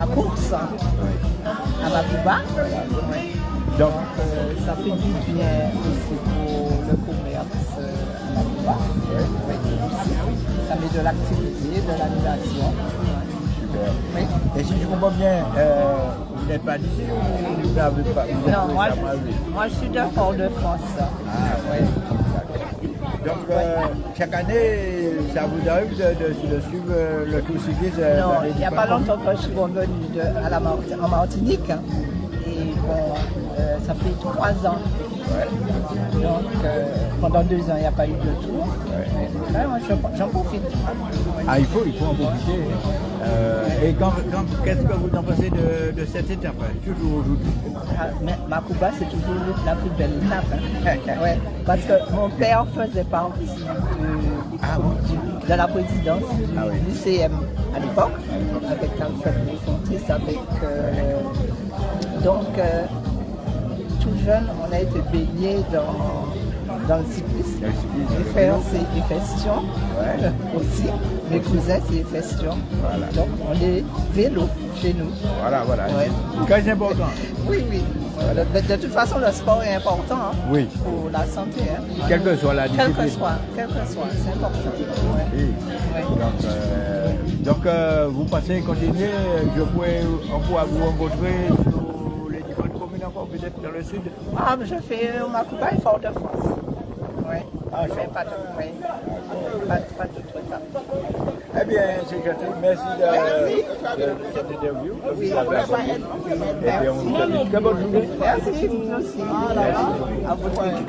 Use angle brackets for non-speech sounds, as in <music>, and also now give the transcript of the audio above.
la course à Bakuba. Donc, Euh, ça fait du bien aussi pour le commerce euh, à Bakuba. Ça met de l'activité, de l'animation. super. Et si je comprends bien, euh, vous n'êtes pas d'ici ou vous n'avez pas vous Non, moi, je, moi je suis de Fort-de-France. Ah. Donc, euh, chaque année, ça vous arrive de, de- de suivre euh, le tour cycliste euh, Non, il n'y a pas longtemps que je suis revenue à la en Martinique. hein. Euh, ça fait trois ans. Ouais. Donc, euh, pendant deux ans, il n'y a pas eu de tour. Ouais. Moi, j'en profite. Ah, il faut, il faut en profiter. Euh, et quand, quand- qu'est-ce que vous en pensez de, de cette étape hein, Toujours aujourd'hui? Ah, Makuba, c'est toujours la plus belle étape. hein. <laughs> Ouais, parce que mon père faisait partie de, Ah de la présidence du, Ah oui. du CM à l'époque, avec Alfred Fontis, avec. euh, donc, euh, tout jeune, on a été baigné dans, dans le cyclisme. Dans le cyclisme, Mes frères, c'est Efestion Ouais. aussi. Mes cousins, c'est Efestion. Voilà. Donc, on est vélo chez nous. Voilà, voilà. Ouais. Très important. Oui, oui. De, de toute façon, le sport est important hein, Oui. pour la santé. Hein. Quelle que soit la Quel discipline. que soit, quel que soit, c'est important. Ouais. Oui. Ouais. Donc, euh, donc euh, vous passez, continuez, je pourrais, on pourra vous rencontrer le sud. Ah, je fais ma coupe à Fort-de-France. Oui. Ah, je fais pas de, oui. pas, pas de trucs là. Eh bien, c'est gentil, merci de, de, de cette interview. Oui, Et bien, on vous souhaite une très bonne journée. Merci, vous aussi. À vous.